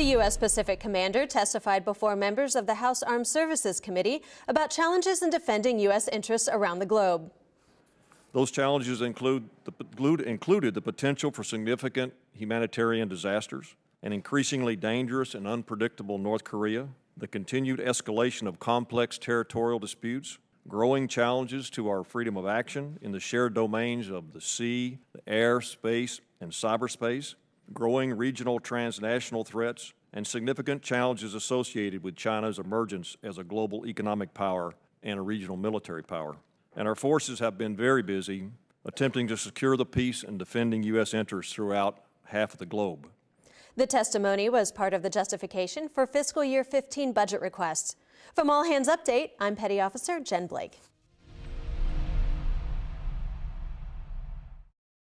The U.S. Pacific Commander testified before members of the House Armed Services Committee about challenges in defending U.S. interests around the globe. Those challenges include the, included the potential for significant humanitarian disasters, an increasingly dangerous and unpredictable North Korea, the continued escalation of complex territorial disputes, growing challenges to our freedom of action in the shared domains of the sea, the air, space, and cyberspace, growing regional transnational threats, and significant challenges associated with China's emergence as a global economic power and a regional military power. And our forces have been very busy attempting to secure the peace and defending U.S. interests throughout half of the globe. The testimony was part of the justification for fiscal year 15 budget requests. From All Hands Update, I'm Petty Officer Jen Blake.